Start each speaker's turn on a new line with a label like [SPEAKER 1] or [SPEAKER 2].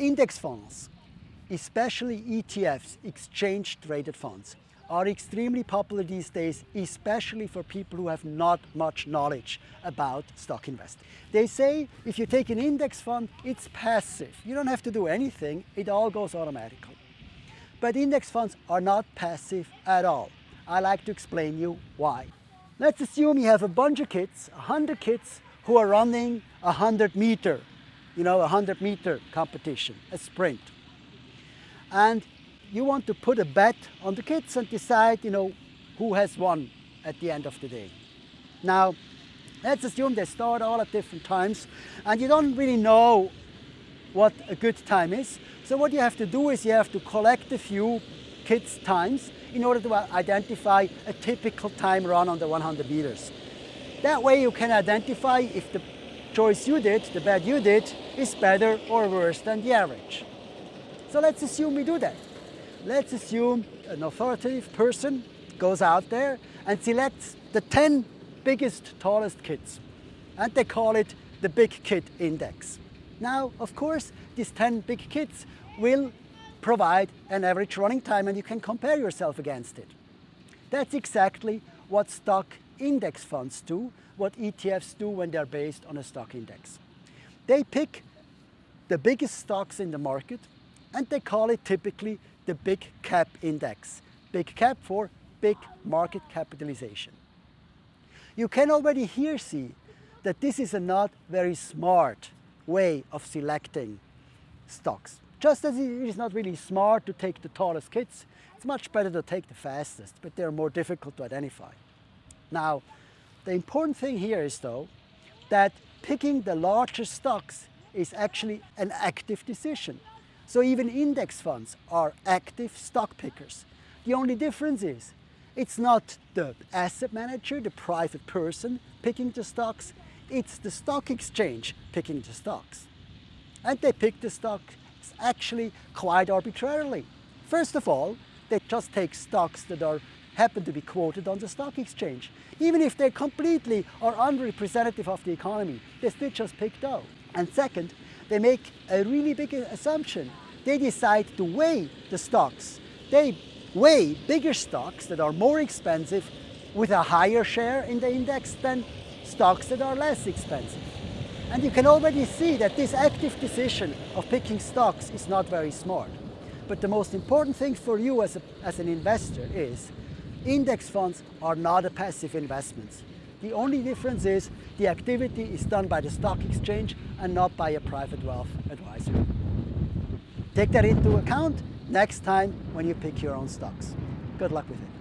[SPEAKER 1] Index funds, especially ETFs, exchange traded funds, are extremely popular these days, especially for people who have not much knowledge about stock investing. They say if you take an index fund, it's passive. You don't have to do anything, it all goes automatically. But index funds are not passive at all. I like to explain you why. Let's assume you have a bunch of kids, 100 kids, who are running a 100 meter you know, a 100 meter competition, a sprint. And you want to put a bet on the kids and decide, you know, who has won at the end of the day. Now, let's assume they start all at different times and you don't really know what a good time is. So what you have to do is you have to collect a few kids' times in order to uh, identify a typical time run on the 100 meters. That way you can identify if the choice you did, the bet you did, is better or worse than the average. So let's assume we do that. Let's assume an authoritative person goes out there and selects the 10 biggest, tallest kids. And they call it the Big Kid Index. Now, of course, these 10 big kids will provide an average running time and you can compare yourself against it. That's exactly what stock index funds do, what ETFs do when they're based on a stock index. They pick the biggest stocks in the market and they call it typically the big cap index. Big cap for big market capitalization. You can already here see that this is a not very smart way of selecting stocks. Just as it is not really smart to take the tallest kids, it's much better to take the fastest, but they're more difficult to identify. Now, the important thing here is though, that picking the largest stocks is actually an active decision. So even index funds are active stock pickers. The only difference is it's not the asset manager, the private person picking the stocks, it's the stock exchange picking the stocks. And they pick the stocks actually quite arbitrarily. First of all, they just take stocks that are happen to be quoted on the stock exchange. Even if they completely are unrepresentative of the economy, they still just pick those. And second, they make a really big assumption. They decide to weigh the stocks. They weigh bigger stocks that are more expensive with a higher share in the index than stocks that are less expensive. And you can already see that this active decision of picking stocks is not very smart. But the most important thing for you as, a, as an investor is Index funds are not a passive investment. The only difference is the activity is done by the stock exchange and not by a private wealth advisor. Take that into account next time when you pick your own stocks. Good luck with it.